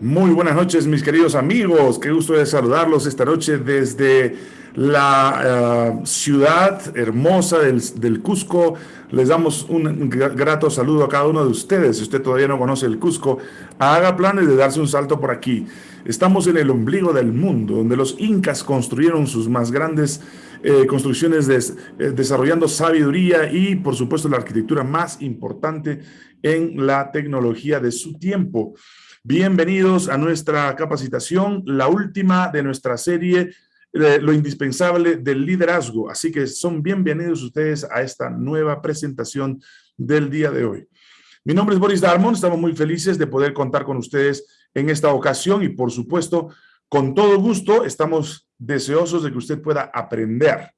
Muy buenas noches, mis queridos amigos. Qué gusto de saludarlos esta noche desde la uh, ciudad hermosa del, del, Cusco. Les damos un grato saludo a cada uno de ustedes. Si usted todavía no conoce el Cusco, haga planes de darse un salto por aquí. Estamos en el ombligo del mundo, donde los incas construyeron sus más grandes eh, construcciones, eh, desarrollando sabiduría y, por supuesto, la arquitectura más importante en la tecnología de su tiempo. Bienvenidos a nuestra capacitación, la última de nuestra serie, eh, Lo indispensable del liderazgo. Así que son bienvenidos ustedes a esta nueva presentación del día de hoy. Mi nombre es Boris Darmon, estamos muy felices de poder contar con ustedes en esta ocasión y por supuesto, con todo gusto, estamos deseosos de que usted pueda aprender,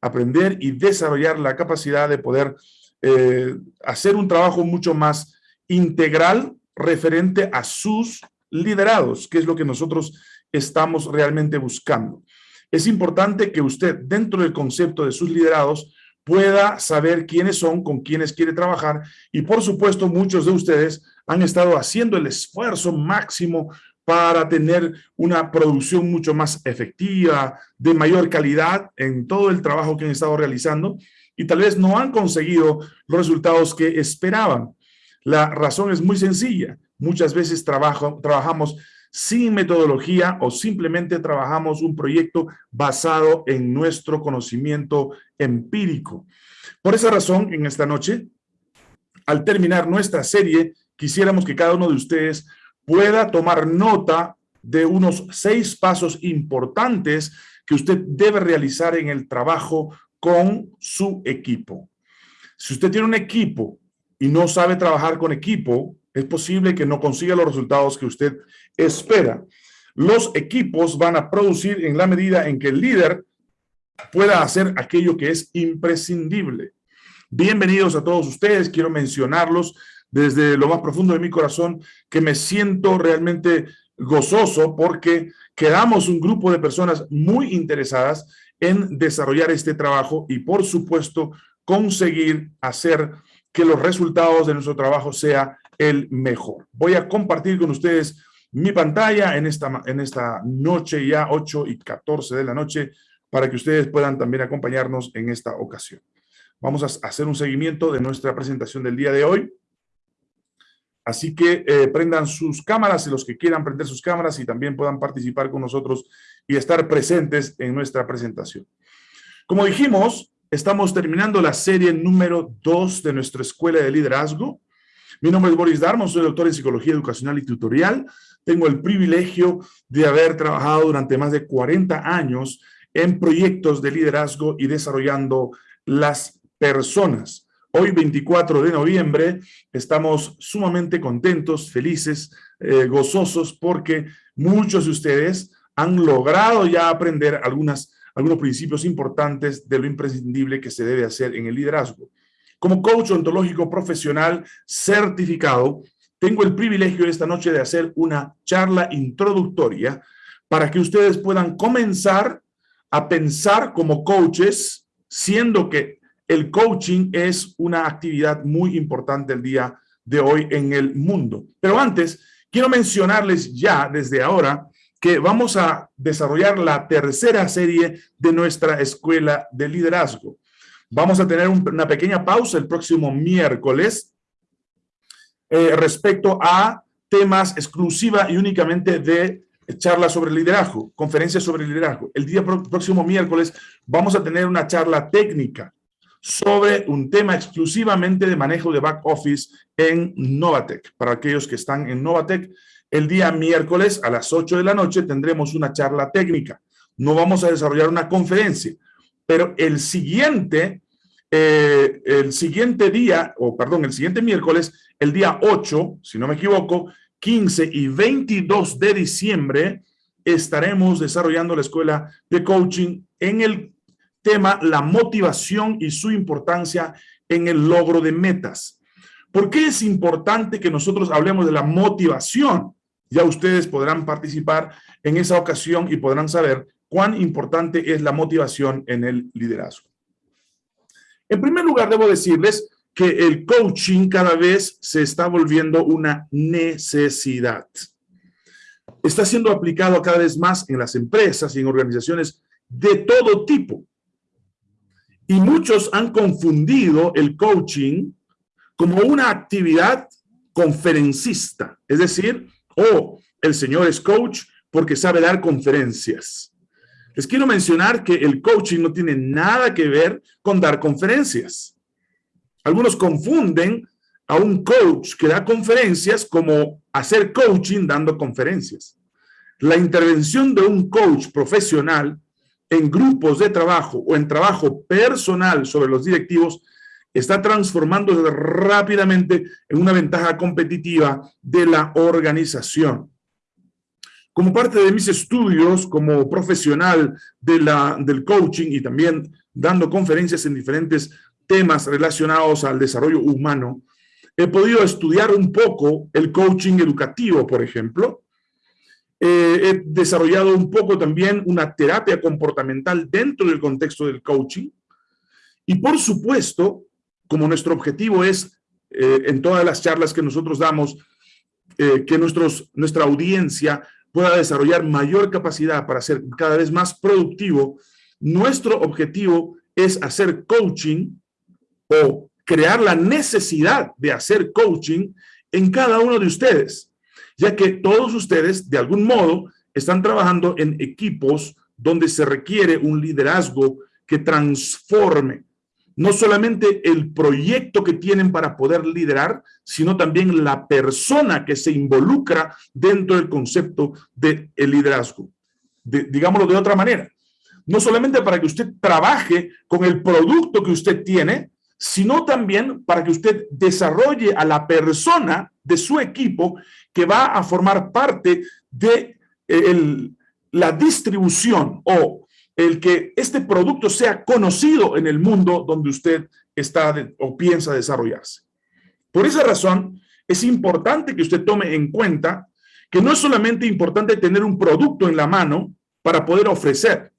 aprender y desarrollar la capacidad de poder eh, hacer un trabajo mucho más integral referente a sus liderados, que es lo que nosotros estamos realmente buscando. Es importante que usted, dentro del concepto de sus liderados, pueda saber quiénes son, con quiénes quiere trabajar y, por supuesto, muchos de ustedes han estado haciendo el esfuerzo máximo para tener una producción mucho más efectiva, de mayor calidad en todo el trabajo que han estado realizando y tal vez no han conseguido los resultados que esperaban. La razón es muy sencilla. Muchas veces trabajamos sin metodología o simplemente trabajamos un proyecto basado en nuestro conocimiento empírico. Por esa razón, en esta noche, al terminar nuestra serie, quisiéramos que cada uno de ustedes pueda tomar nota de unos seis pasos importantes que usted debe realizar en el trabajo con su equipo. Si usted tiene un equipo y no sabe trabajar con equipo, es posible que no consiga los resultados que usted espera. Los equipos van a producir en la medida en que el líder pueda hacer aquello que es imprescindible. Bienvenidos a todos ustedes, quiero mencionarlos desde lo más profundo de mi corazón, que me siento realmente gozoso porque quedamos un grupo de personas muy interesadas en desarrollar este trabajo y por supuesto conseguir hacer que los resultados de nuestro trabajo sea el mejor. Voy a compartir con ustedes mi pantalla en esta, en esta noche ya 8 y 14 de la noche para que ustedes puedan también acompañarnos en esta ocasión. Vamos a hacer un seguimiento de nuestra presentación del día de hoy. Así que eh, prendan sus cámaras, y los que quieran prender sus cámaras y también puedan participar con nosotros y estar presentes en nuestra presentación. Como dijimos, Estamos terminando la serie número 2 de nuestra Escuela de Liderazgo. Mi nombre es Boris Darmon, soy doctor en Psicología Educacional y Tutorial. Tengo el privilegio de haber trabajado durante más de 40 años en proyectos de liderazgo y desarrollando las personas. Hoy, 24 de noviembre, estamos sumamente contentos, felices, eh, gozosos, porque muchos de ustedes han logrado ya aprender algunas algunos principios importantes de lo imprescindible que se debe hacer en el liderazgo. Como coach ontológico profesional certificado, tengo el privilegio esta noche de hacer una charla introductoria para que ustedes puedan comenzar a pensar como coaches, siendo que el coaching es una actividad muy importante el día de hoy en el mundo. Pero antes, quiero mencionarles ya desde ahora que vamos a desarrollar la tercera serie de nuestra escuela de liderazgo. Vamos a tener una pequeña pausa el próximo miércoles eh, respecto a temas exclusiva y únicamente de charlas sobre liderazgo, conferencias sobre liderazgo. El día próximo miércoles vamos a tener una charla técnica sobre un tema exclusivamente de manejo de back office en Novatec. Para aquellos que están en Novatec, el día miércoles a las 8 de la noche tendremos una charla técnica. No vamos a desarrollar una conferencia, pero el siguiente, eh, el siguiente día, o perdón, el siguiente miércoles, el día 8, si no me equivoco, 15 y 22 de diciembre, estaremos desarrollando la escuela de coaching en el tema la motivación y su importancia en el logro de metas. ¿Por qué es importante que nosotros hablemos de la motivación? Ya ustedes podrán participar en esa ocasión y podrán saber cuán importante es la motivación en el liderazgo. En primer lugar, debo decirles que el coaching cada vez se está volviendo una necesidad. está siendo aplicado cada vez más en las empresas y en organizaciones de todo tipo. Y muchos han confundido el coaching como una actividad conferencista, es decir, oh, el señor es coach porque sabe dar conferencias. Les quiero mencionar que el coaching no tiene nada que ver con dar conferencias. Algunos confunden a un coach que da conferencias como hacer coaching dando conferencias. La intervención de un coach profesional en grupos de trabajo o en trabajo personal sobre los directivos está transformándose rápidamente en una ventaja competitiva de la organización. Como parte de mis estudios como profesional de la, del coaching y también dando conferencias en diferentes temas relacionados al desarrollo humano, he podido estudiar un poco el coaching educativo, por ejemplo. Eh, he desarrollado un poco también una terapia comportamental dentro del contexto del coaching. Y por supuesto, como nuestro objetivo es, eh, en todas las charlas que nosotros damos, eh, que nuestros, nuestra audiencia pueda desarrollar mayor capacidad para ser cada vez más productivo, nuestro objetivo es hacer coaching o crear la necesidad de hacer coaching en cada uno de ustedes, ya que todos ustedes, de algún modo, están trabajando en equipos donde se requiere un liderazgo que transforme no solamente el proyecto que tienen para poder liderar, sino también la persona que se involucra dentro del concepto del liderazgo. digámoslo de otra manera, no solamente para que usted trabaje con el producto que usted tiene, sino también para que usted desarrolle a la persona de su equipo que va a formar parte de eh, la distribución o el que este producto sea conocido en el mundo donde usted está o piensa desarrollarse. Por esa razón, es importante que usted tome en cuenta que no es solamente importante tener un producto en la mano para poder ofrecer,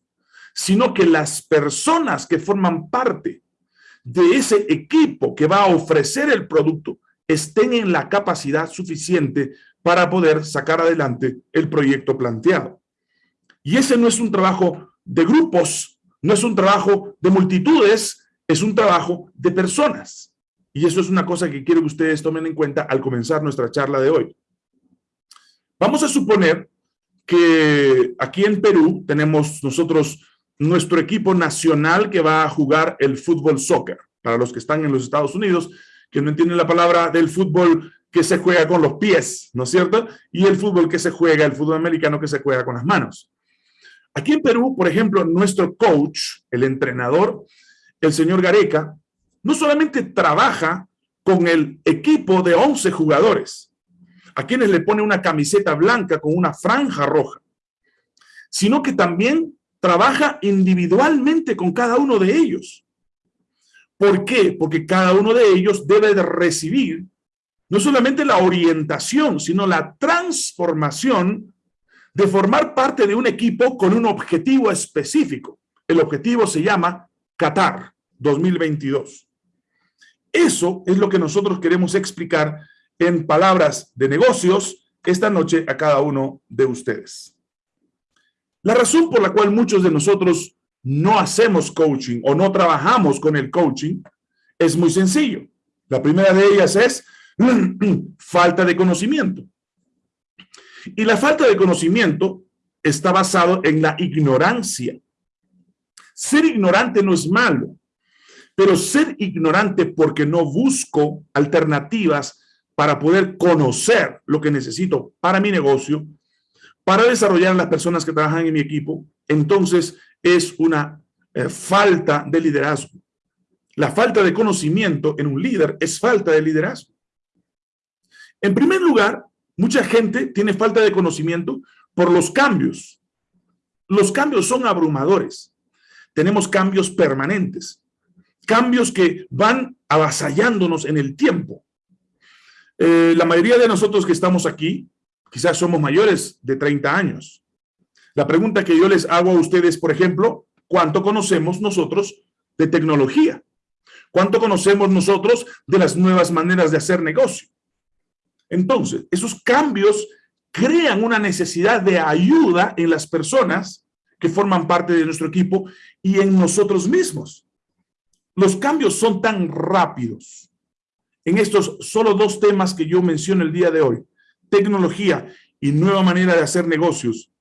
sino que las personas que forman parte de ese equipo que va a ofrecer el producto estén en la capacidad suficiente para poder sacar adelante el proyecto planteado. Y ese no es un trabajo de grupos, no es un trabajo de multitudes, es un trabajo de personas. Y eso es una cosa que quiero que ustedes tomen en cuenta al comenzar nuestra charla de hoy. Vamos a suponer que aquí en Perú tenemos nosotros nuestro equipo nacional que va a jugar el fútbol soccer. Para los que están en los Estados Unidos, que no entienden la palabra del fútbol que se juega con los pies, ¿no es cierto? Y el fútbol que se juega, el fútbol americano que se juega con las manos. Aquí en Perú, por ejemplo, nuestro coach, el entrenador, el señor Gareca, no solamente trabaja con el equipo de 11 jugadores, a quienes le pone una camiseta blanca con una franja roja, sino que también trabaja individualmente con cada uno de ellos. ¿Por qué? Porque cada uno de ellos debe de recibir no solamente la orientación, sino la transformación de formar parte de un equipo con un objetivo específico. El objetivo se llama Qatar 2022. Eso es lo que nosotros queremos explicar en palabras de negocios esta noche a cada uno de ustedes. La razón por la cual muchos de nosotros no hacemos coaching o no trabajamos con el coaching es muy sencillo. La primera de ellas es falta de conocimiento. Y la falta de conocimiento está basado en la ignorancia. Ser ignorante no es malo, pero ser ignorante porque no busco alternativas para poder conocer lo que necesito para mi negocio para desarrollar las personas que trabajan en mi equipo, entonces es una eh, falta de liderazgo. La falta de conocimiento en un líder es falta de liderazgo. En primer lugar, mucha gente tiene falta de conocimiento por los cambios. Los cambios son abrumadores. Tenemos cambios permanentes, cambios que van avasallándonos en el tiempo. Eh, la mayoría de nosotros que estamos aquí Quizás somos mayores de 30 años. La pregunta que yo les hago a ustedes, por ejemplo, ¿cuánto conocemos nosotros de tecnología? ¿Cuánto conocemos nosotros de las nuevas maneras de hacer negocio? Entonces, esos cambios crean una necesidad de ayuda en las personas que forman parte de nuestro equipo y en nosotros mismos. Los cambios son tan rápidos en estos solo dos temas que yo menciono el día de hoy, tecnología y nueva manera de hacer negocios,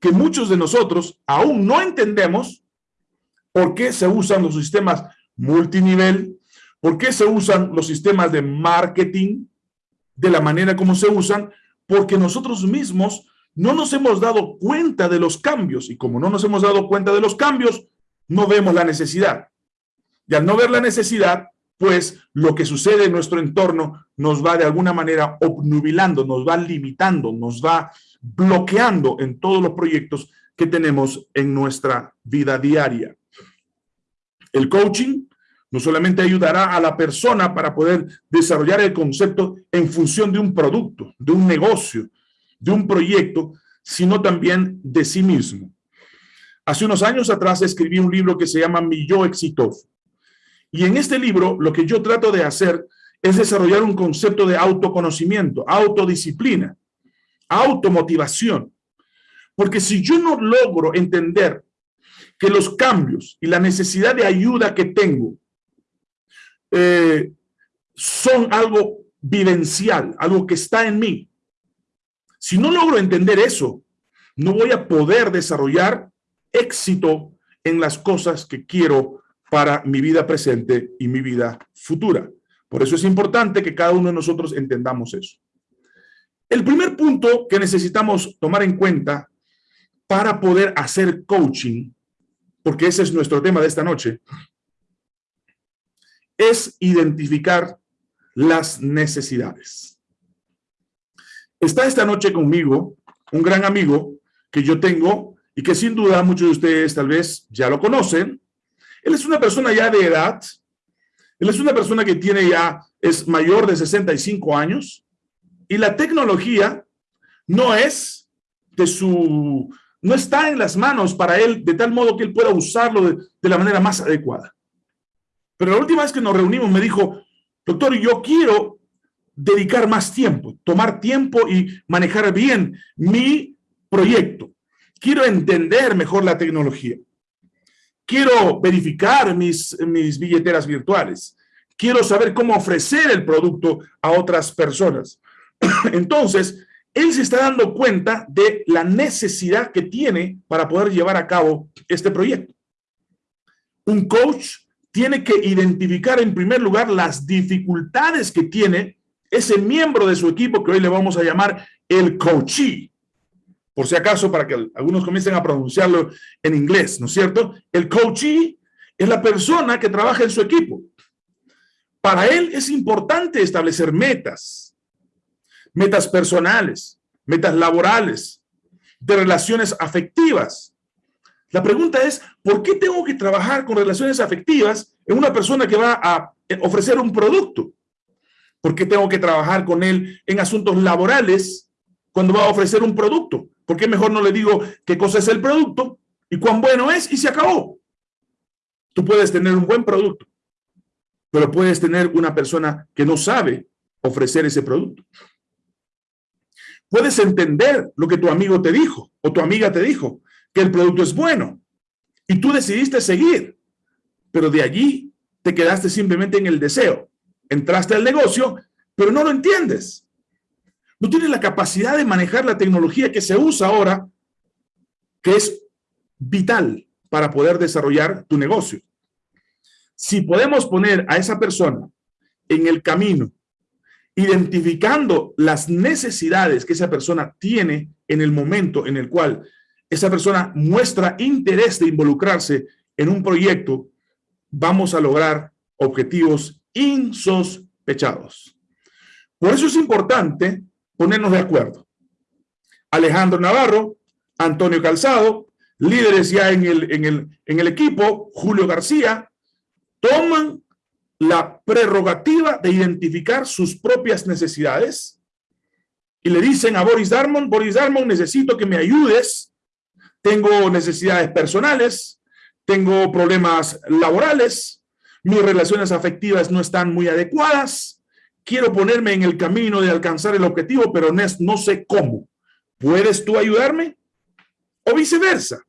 que muchos de nosotros aún no entendemos por qué se usan los sistemas multinivel, por qué se usan los sistemas de marketing de la manera como se usan, porque nosotros mismos no nos hemos dado cuenta de los cambios y como no nos hemos dado cuenta de los cambios, no vemos la necesidad. Y al no ver la necesidad, pues lo que sucede en nuestro entorno nos va de alguna manera obnubilando, nos va limitando, nos va bloqueando en todos los proyectos que tenemos en nuestra vida diaria. El coaching no solamente ayudará a la persona para poder desarrollar el concepto en función de un producto, de un negocio, de un proyecto, sino también de sí mismo. Hace unos años atrás escribí un libro que se llama Mi Yo Exitoso. Y en este libro lo que yo trato de hacer es desarrollar un concepto de autoconocimiento, autodisciplina, automotivación. Porque si yo no logro entender que los cambios y la necesidad de ayuda que tengo eh, son algo vivencial, algo que está en mí. Si no logro entender eso, no voy a poder desarrollar éxito en las cosas que quiero para mi vida presente y mi vida futura. Por eso es importante que cada uno de nosotros entendamos eso. El primer punto que necesitamos tomar en cuenta para poder hacer coaching, porque ese es nuestro tema de esta noche, es identificar las necesidades. Está esta noche conmigo un gran amigo que yo tengo y que sin duda muchos de ustedes tal vez ya lo conocen, él es una persona ya de edad, él es una persona que tiene ya, es mayor de 65 años, y la tecnología no es de su, no está en las manos para él de tal modo que él pueda usarlo de, de la manera más adecuada. Pero la última vez que nos reunimos me dijo, doctor, yo quiero dedicar más tiempo, tomar tiempo y manejar bien mi proyecto. Quiero entender mejor la tecnología. Quiero verificar mis, mis billeteras virtuales. Quiero saber cómo ofrecer el producto a otras personas. Entonces, él se está dando cuenta de la necesidad que tiene para poder llevar a cabo este proyecto. Un coach tiene que identificar en primer lugar las dificultades que tiene ese miembro de su equipo que hoy le vamos a llamar el coachee por si acaso, para que algunos comiencen a pronunciarlo en inglés, ¿no es cierto? El coachee es la persona que trabaja en su equipo. Para él es importante establecer metas, metas personales, metas laborales, de relaciones afectivas. La pregunta es, ¿por qué tengo que trabajar con relaciones afectivas en una persona que va a ofrecer un producto? ¿Por qué tengo que trabajar con él en asuntos laborales cuando va a ofrecer un producto? ¿Por qué mejor no le digo qué cosa es el producto y cuán bueno es y se acabó? Tú puedes tener un buen producto, pero puedes tener una persona que no sabe ofrecer ese producto. Puedes entender lo que tu amigo te dijo o tu amiga te dijo, que el producto es bueno y tú decidiste seguir, pero de allí te quedaste simplemente en el deseo. Entraste al negocio, pero no lo entiendes no tienes la capacidad de manejar la tecnología que se usa ahora, que es vital para poder desarrollar tu negocio. Si podemos poner a esa persona en el camino, identificando las necesidades que esa persona tiene en el momento en el cual esa persona muestra interés de involucrarse en un proyecto, vamos a lograr objetivos insospechados. Por eso es importante ponernos de acuerdo. Alejandro Navarro, Antonio Calzado, líderes ya en el, en el, en el equipo, Julio García, toman la prerrogativa de identificar sus propias necesidades y le dicen a Boris Darmon, Boris Darmon, necesito que me ayudes, tengo necesidades personales, tengo problemas laborales, mis relaciones afectivas no están muy adecuadas, quiero ponerme en el camino de alcanzar el objetivo, pero no sé cómo. ¿puedes tú ayudarme? O viceversa.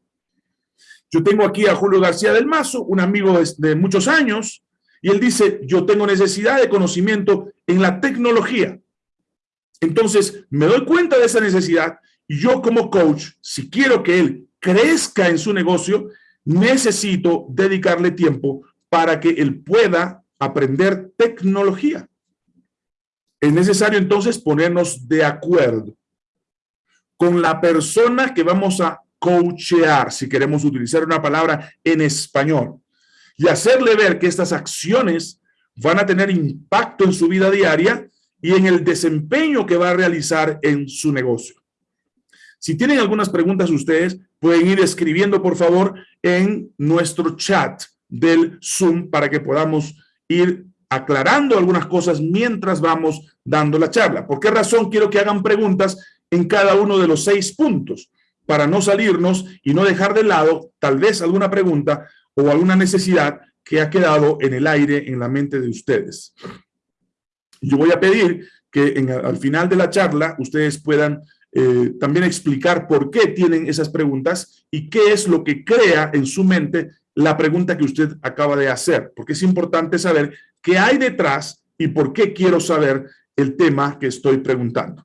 Yo tengo aquí a Julio García del Mazo, un amigo de, muchos años, y él dice, yo tengo necesidad de conocimiento en la tecnología. Entonces, me doy cuenta de esa necesidad y yo como coach, si quiero que él crezca en su negocio, necesito dedicarle tiempo para que él pueda aprender tecnología. Es necesario entonces ponernos de acuerdo con la persona que vamos a coachear, si queremos utilizar una palabra en español, y hacerle ver que estas acciones van a tener impacto en su vida diaria y en el desempeño que va a realizar en su negocio. Si tienen algunas preguntas ustedes, pueden ir escribiendo, por favor, en nuestro chat del Zoom para que podamos ir aclarando algunas cosas mientras vamos dando la charla. ¿Por qué razón quiero que hagan preguntas en cada uno de los seis puntos? Para no salirnos y no dejar de lado tal vez alguna pregunta o alguna necesidad que ha quedado en el aire en la mente de ustedes. Yo voy a pedir que al final de la charla ustedes puedan eh, también explicar por qué tienen esas preguntas y qué es lo que crea en su mente la pregunta que usted acaba de hacer, porque es importante saber qué hay detrás y por qué quiero saber el tema que estoy preguntando.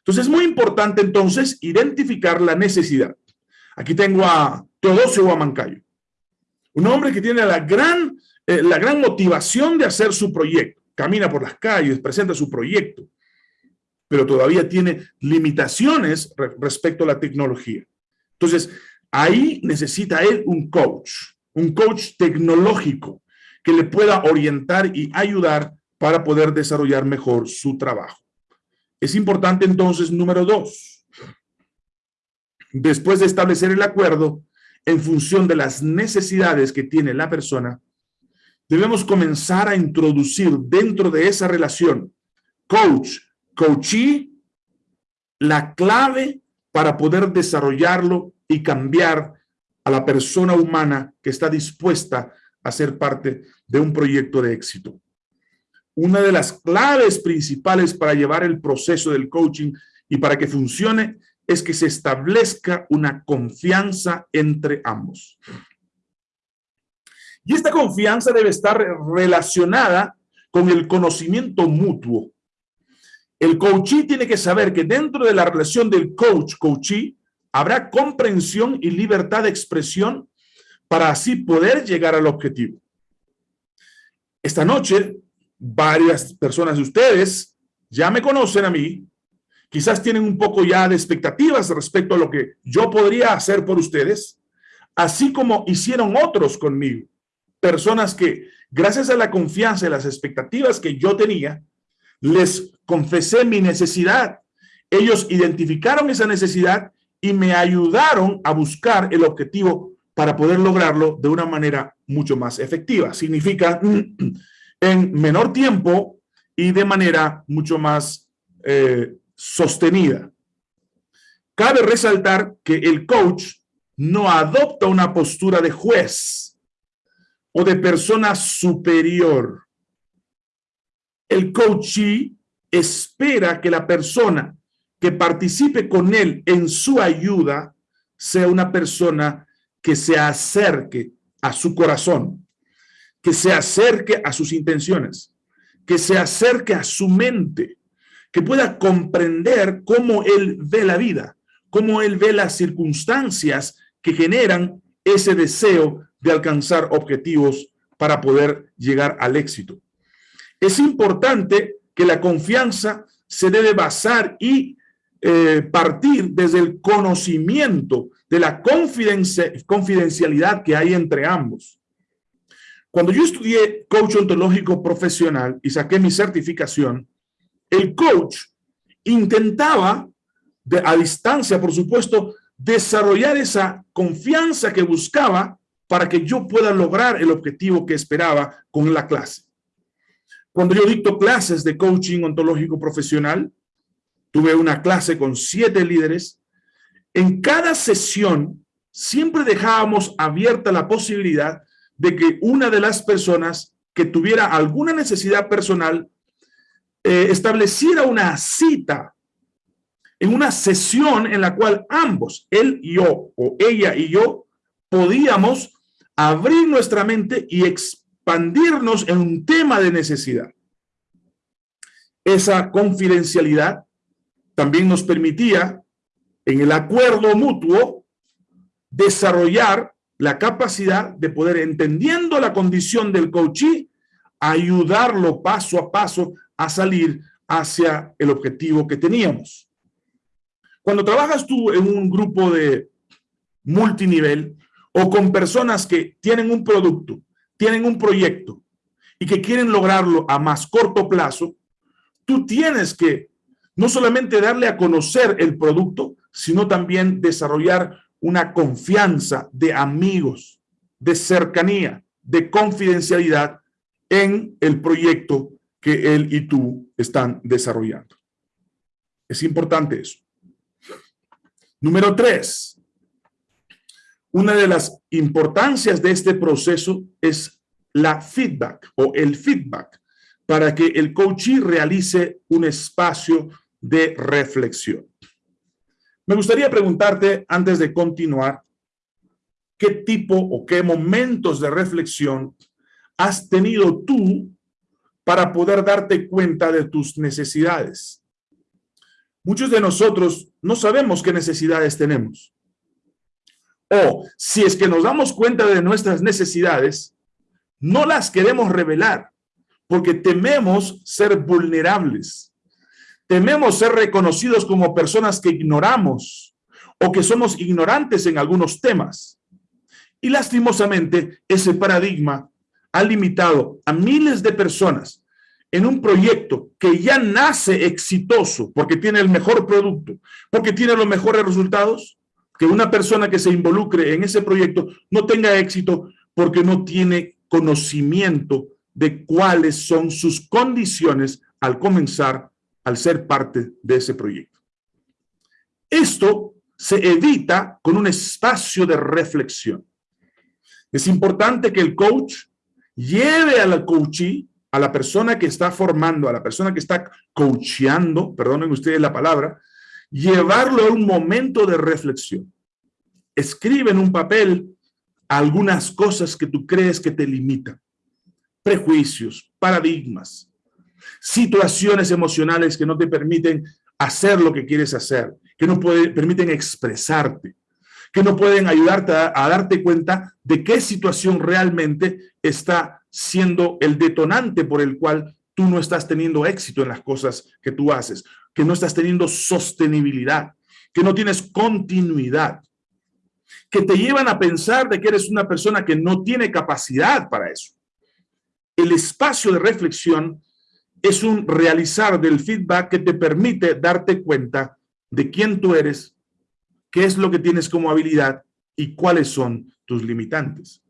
Entonces es muy importante entonces identificar la necesidad. Aquí tengo a Teodosio Guamancayo, un hombre que tiene la gran, eh, la gran motivación de hacer su proyecto. Camina por las calles, presenta su proyecto, pero todavía tiene limitaciones respecto a la tecnología. Entonces, ahí necesita él un coach un coach tecnológico que le pueda orientar y ayudar para poder desarrollar mejor su trabajo. Es importante entonces, número dos, después de establecer el acuerdo en función de las necesidades que tiene la persona, debemos comenzar a introducir dentro de esa relación coach, coachee, la clave para poder desarrollarlo y cambiar a la persona humana que está dispuesta a ser parte de un proyecto de éxito. Una de las claves principales para llevar el proceso del coaching y para que funcione es que se establezca una confianza entre ambos. Y esta confianza debe estar relacionada con el conocimiento mutuo. El coachee tiene que saber que dentro de la relación del coach-coachee habrá comprensión y libertad de expresión para así poder llegar al objetivo. Esta noche, varias personas de ustedes ya me conocen a mí, quizás tienen un poco ya de expectativas respecto a lo que yo podría hacer por ustedes, así como hicieron otros conmigo. Personas que, gracias a la confianza y las expectativas que yo tenía, les confesé mi necesidad. Ellos identificaron esa necesidad y me ayudaron a buscar el objetivo para poder lograrlo de una manera mucho más efectiva. Significa en menor tiempo y de manera mucho más eh, sostenida. Cabe resaltar que el coach no adopta una postura de juez o de persona superior. El coachee espera que la persona que participe con él en su ayuda sea una persona que se acerque a su corazón, que se acerque a sus intenciones, que se acerque a su mente, que pueda comprender cómo él ve la vida, cómo él ve las circunstancias que generan ese deseo de alcanzar objetivos para poder llegar al éxito. Es importante que la confianza se debe basar y eh, partir desde el conocimiento de la confidencialidad que hay entre ambos. Cuando yo estudié coach ontológico profesional y saqué mi certificación, el coach intentaba, de, a distancia, por supuesto, desarrollar esa confianza que buscaba para que yo pueda lograr el objetivo que esperaba con la clase. Cuando yo dicto clases de coaching ontológico profesional, Tuve una clase con siete líderes. En cada sesión siempre dejábamos abierta la posibilidad de que una de las personas que tuviera alguna necesidad personal eh, estableciera una cita en una sesión en la cual ambos, él y yo, o ella y yo, podíamos abrir nuestra mente y expandirnos en un tema de necesidad. Esa confidencialidad también nos permitía, en el acuerdo mutuo, desarrollar la capacidad de poder, entendiendo la condición del coachee, ayudarlo paso a paso a salir hacia el objetivo que teníamos. Cuando trabajas tú en un grupo de multinivel o con personas que tienen un producto, tienen un proyecto y que quieren lograrlo a más corto plazo, tú tienes que no solamente darle a conocer el producto, sino también desarrollar una confianza de amigos, de cercanía, de confidencialidad en el proyecto que él y tú están desarrollando. Es importante eso. Número tres, una de las importancias de este proceso es la feedback o el feedback para que el coachee realice un espacio de reflexión. Me gustaría preguntarte antes de continuar, ¿qué tipo o qué momentos de reflexión has tenido tú para poder darte cuenta de tus necesidades? Muchos de nosotros no sabemos qué necesidades tenemos. O si es que nos damos cuenta de nuestras necesidades, no las queremos revelar porque tememos ser vulnerables. Tememos ser reconocidos como personas que ignoramos o que somos ignorantes en algunos temas. Y lastimosamente, ese paradigma ha limitado a miles de personas en un proyecto que ya nace exitoso porque tiene el mejor producto, porque tiene los mejores resultados, que una persona que se involucre en ese proyecto no tenga éxito porque no tiene conocimiento de cuáles son sus condiciones al comenzar al ser parte de ese proyecto. Esto se evita con un espacio de reflexión. Es importante que el coach lleve a la coachee, a la persona que está formando, a la persona que está coacheando, perdonen ustedes la palabra, llevarlo a un momento de reflexión. Escribe en un papel algunas cosas que tú crees que te limitan. Prejuicios, paradigmas, situaciones emocionales que no te permiten hacer lo que quieres hacer, que no permiten expresarte, que no pueden ayudarte a, darte cuenta de qué situación realmente está siendo el detonante por el cual tú no estás teniendo éxito en las cosas que tú haces, que no estás teniendo sostenibilidad, que no tienes continuidad, que te llevan a pensar de que eres una persona que no tiene capacidad para eso. El espacio de reflexión es un realizar del feedback que te permite darte cuenta de quién tú eres, qué es lo que tienes como habilidad y cuáles son tus limitantes.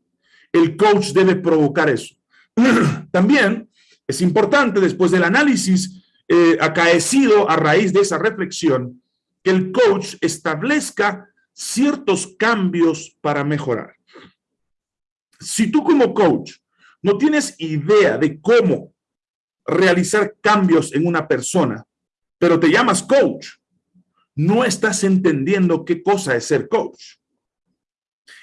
El coach debe provocar eso. También es importante, después del análisis eh, acaecido a raíz de esa reflexión, que el coach establezca ciertos cambios para mejorar. Si tú como coach no tienes idea de cómo realizar cambios en una persona, pero te llamas coach, no estás entendiendo qué cosa es ser coach.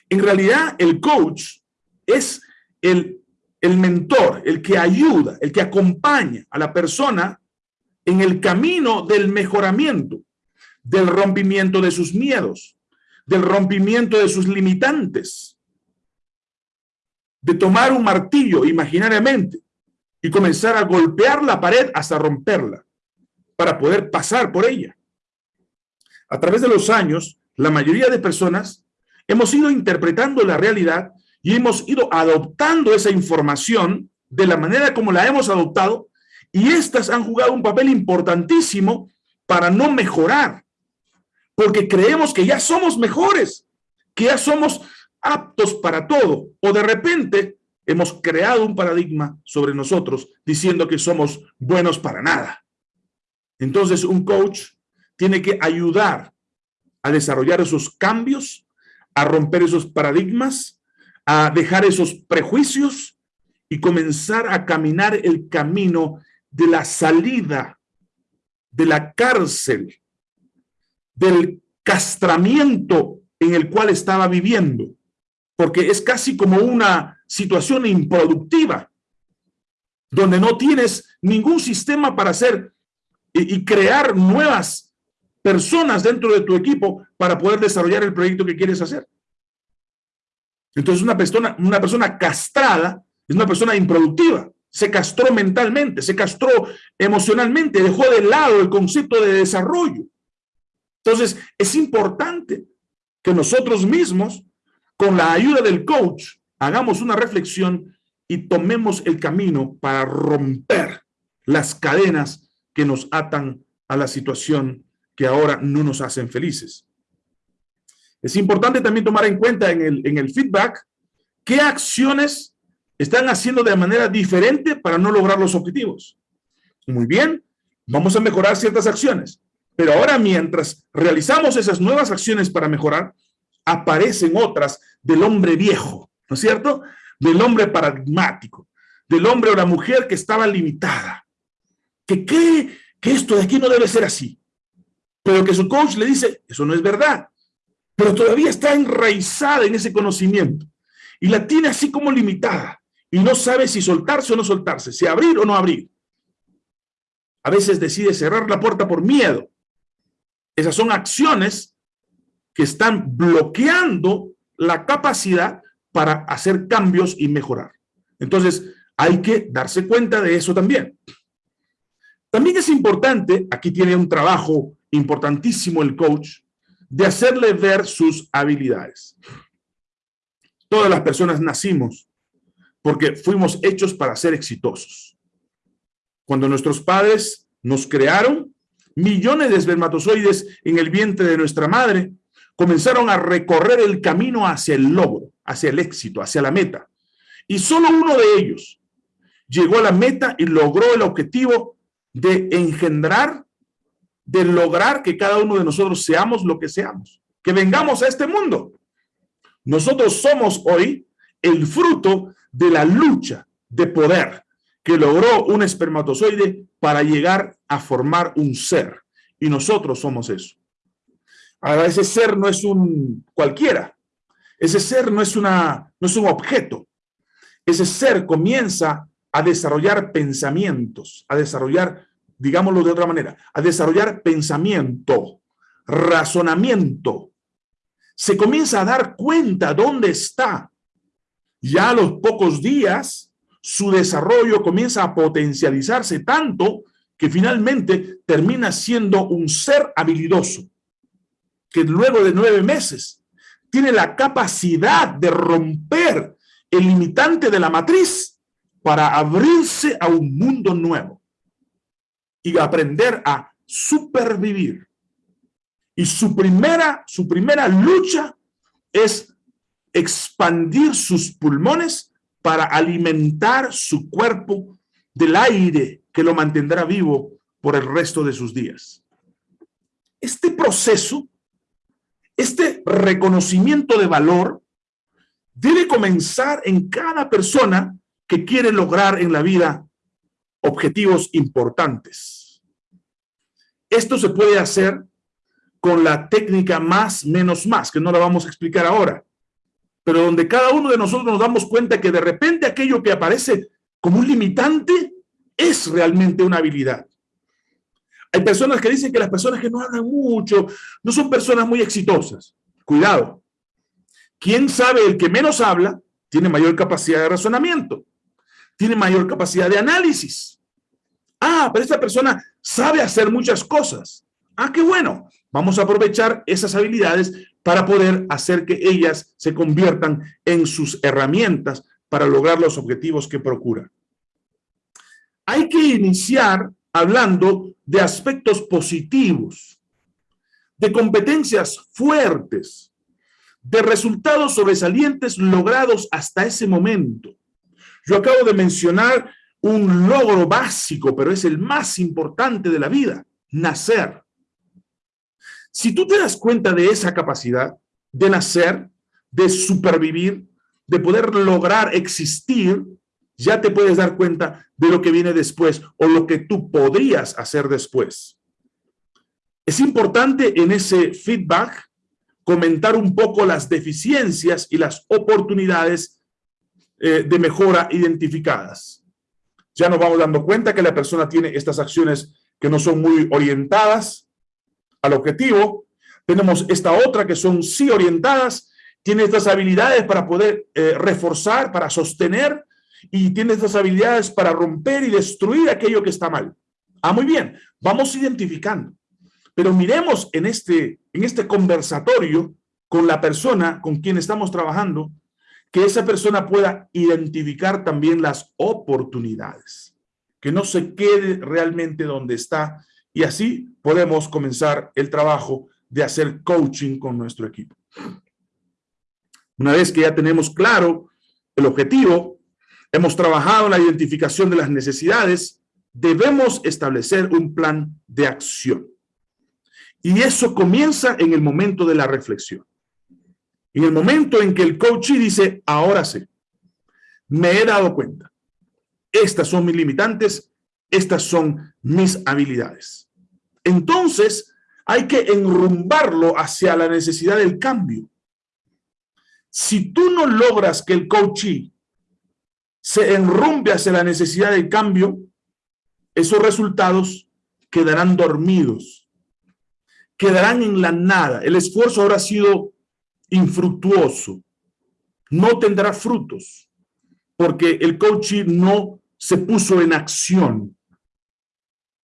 En realidad, el coach es el, el mentor, el que ayuda, el que acompaña a la persona en el camino del mejoramiento, del rompimiento de sus miedos, del rompimiento de sus limitantes, de tomar un martillo imaginariamente y comenzar a golpear la pared hasta romperla para poder pasar por ella. A través de los años, la mayoría de personas hemos ido interpretando la realidad y hemos ido adoptando esa información de la manera como la hemos adoptado y estas han jugado un papel importantísimo para no mejorar, porque creemos que ya somos mejores, que ya somos aptos para todo, o de repente hemos creado un paradigma sobre nosotros diciendo que somos buenos para nada. Entonces un coach tiene que ayudar a desarrollar esos cambios, a romper esos paradigmas, a dejar esos prejuicios y comenzar a caminar el camino de la salida de la cárcel del castramiento en el cual estaba viviendo, porque es casi como una situación improductiva, donde no tienes ningún sistema para hacer y, y crear nuevas personas dentro de tu equipo para poder desarrollar el proyecto que quieres hacer. Entonces una persona, una persona castrada es una persona improductiva, se castró mentalmente, se castró emocionalmente, dejó de lado el concepto de desarrollo. Entonces es importante que nosotros mismos, con la ayuda del coach, hagamos una reflexión y tomemos el camino para romper las cadenas que nos atan a la situación que ahora no nos hacen felices. Es importante también tomar en cuenta en el, en el feedback qué acciones están haciendo de manera diferente para no lograr los objetivos. Muy bien, vamos a mejorar ciertas acciones. Pero ahora mientras realizamos esas nuevas acciones para mejorar, aparecen otras del hombre viejo, ¿no es cierto? Del hombre paradigmático, del hombre o la mujer que estaba limitada, que cree que esto de aquí no debe ser así, pero que su coach le dice, eso no es verdad, pero todavía está enraizada en ese conocimiento y la tiene así como limitada y no sabe si soltarse o no soltarse, si abrir o no abrir. A veces decide cerrar la puerta por miedo. Esas son acciones que están bloqueando la capacidad para hacer cambios y mejorar. Entonces, hay que darse cuenta de eso también. También es importante, aquí tiene un trabajo importantísimo el coach, de hacerle ver sus habilidades. Todas las personas nacimos porque fuimos hechos para ser exitosos. Cuando nuestros padres nos crearon, millones de espermatozoides en el vientre de nuestra madre comenzaron a recorrer el camino hacia el logro, hacia el éxito, hacia la meta. Y solo uno de ellos llegó a la meta y logró el objetivo de engendrar, de lograr que cada uno de nosotros seamos lo que seamos, que vengamos a este mundo. Nosotros somos hoy el fruto de la lucha de poder que logró un espermatozoide para llegar a formar un ser. Y nosotros somos eso. Ahora, ese ser no es un cualquiera. Ese ser no es, una, no es un objeto. Ese ser comienza a desarrollar pensamientos, a desarrollar, digámoslo de otra manera, a desarrollar pensamiento, razonamiento. Se comienza a dar cuenta dónde está. Ya a los pocos días, su desarrollo comienza a potencializarse tanto que finalmente termina siendo un ser habilidoso, que luego de nueve meses tiene la capacidad de romper el limitante de la matriz para abrirse a un mundo nuevo y aprender a supervivir. Y su primera, su primera lucha es expandir sus pulmones para alimentar su cuerpo del aire que lo mantendrá vivo por el resto de sus días. Este proceso, este reconocimiento de valor, debe comenzar en cada persona que quiere lograr en la vida objetivos importantes. Esto se puede hacer con la técnica más menos más, que no la vamos a explicar ahora, pero donde cada uno de nosotros nos damos cuenta que de repente aquello que aparece como un limitante es realmente una habilidad. Hay personas que dicen que las personas que no hablan mucho no son personas muy exitosas. Cuidado. ¿Quién sabe? El que menos habla tiene mayor capacidad de razonamiento, tiene mayor capacidad de análisis. Ah, pero esta persona sabe hacer muchas cosas. Ah, qué bueno. Vamos a aprovechar esas habilidades para poder hacer que ellas se conviertan en sus herramientas para lograr los objetivos que procura. Hay que iniciar hablando de aspectos positivos, de competencias fuertes, de resultados sobresalientes logrados hasta ese momento. Yo acabo de mencionar un logro básico, pero es el más importante de la vida, nacer. Si tú te das cuenta de esa capacidad de nacer, de supervivir, de poder lograr existir, ya te puedes dar cuenta de lo que viene después o lo que tú podrías hacer después. Es importante en ese feedback comentar un poco las deficiencias y las oportunidades eh, de mejora identificadas. Ya nos vamos dando cuenta que la persona tiene estas acciones que no son muy orientadas al objetivo. Tenemos esta otra que son sí orientadas, tiene estas habilidades para poder eh, reforzar, para sostener, y tiene estas habilidades para romper y destruir aquello que está mal. Ah, muy bien, vamos identificando. Pero miremos en este, en este conversatorio con la persona con quien estamos trabajando, que esa persona pueda identificar también las oportunidades, que no se quede realmente donde está y así podemos comenzar el trabajo de hacer coaching con nuestro equipo. Una vez que ya tenemos claro el objetivo, hemos trabajado en la identificación de las necesidades, debemos establecer un plan de acción. Y eso comienza en el momento de la reflexión. En el momento en que el coach dice, ahora sí, me he dado cuenta. Estas son mis limitantes, estas son mis habilidades. Entonces, hay que enrumbarlo hacia la necesidad del cambio. Si tú no logras que el coachee se enrumbe hacia la necesidad del cambio, esos resultados quedarán dormidos, quedarán en la nada. El esfuerzo habrá sido infructuoso, no tendrá frutos, porque el coaching no se puso en acción.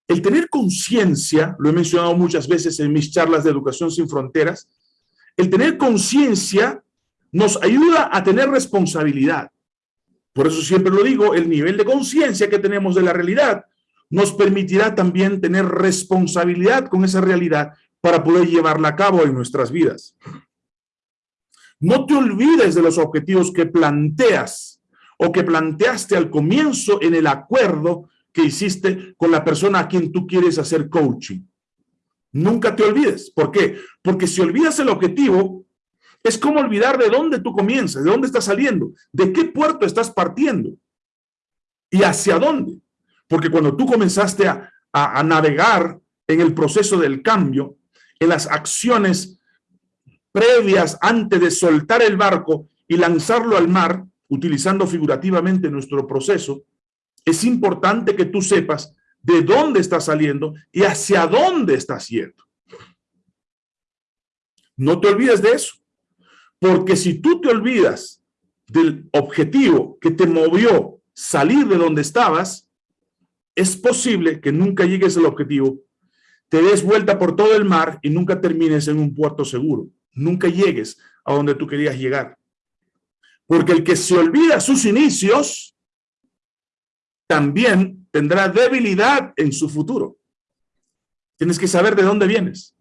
El tener conciencia, lo he mencionado muchas veces en mis charlas de Educación Sin Fronteras, el tener conciencia nos ayuda a tener responsabilidad. Por eso siempre lo digo, el nivel de conciencia que tenemos de la realidad nos permitirá también tener responsabilidad con esa realidad para poder llevarla a cabo en nuestras vidas. No te olvides de los objetivos que planteas o que planteaste al comienzo en el acuerdo que hiciste con la persona a quien tú quieres hacer coaching. Nunca te olvides. ¿Por qué? Porque si olvidas el objetivo, es como olvidar de dónde tú comienzas, de dónde estás saliendo, de qué puerto estás partiendo y hacia dónde. Porque cuando tú comenzaste a, a navegar en el proceso del cambio, en las acciones previas antes de soltar el barco y lanzarlo al mar, utilizando figurativamente nuestro proceso, es importante que tú sepas de dónde estás saliendo y hacia dónde estás yendo. No te olvides de eso, porque si tú te olvidas del objetivo que te movió salir de donde estabas, es posible que nunca llegues al objetivo, te des vuelta por todo el mar y nunca termines en un puerto seguro nunca llegues a donde tú querías llegar. Porque el que se olvida sus inicios, también tendrá debilidad en su futuro. Tienes que saber de dónde vienes,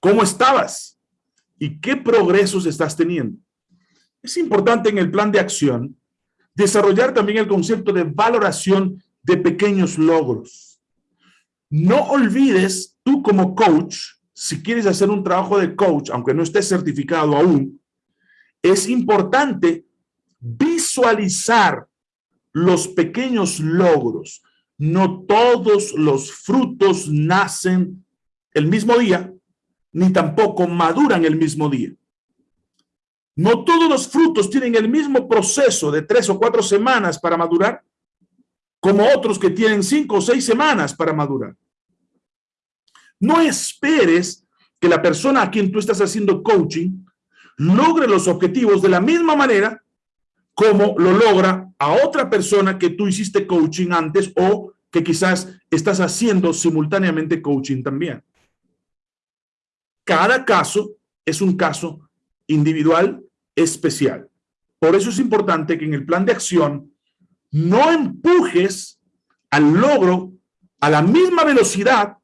cómo estabas y qué progresos estás teniendo. Es importante en el plan de acción desarrollar también el concepto de valoración de pequeños logros. No olvides tú como coach si quieres hacer un trabajo de coach, aunque no estés certificado aún, es importante visualizar los pequeños logros. No todos los frutos nacen el mismo día, ni tampoco maduran el mismo día. No todos los frutos tienen el mismo proceso de tres o cuatro semanas para madurar, como otros que tienen cinco o seis semanas para madurar. No esperes que la persona a quien tú estás haciendo coaching logre los objetivos de la misma manera como lo logra a otra persona que tú hiciste coaching antes o que quizás estás haciendo simultáneamente coaching también. Cada caso es un caso individual especial. Por eso es importante que en el plan de acción no empujes al logro a la misma velocidad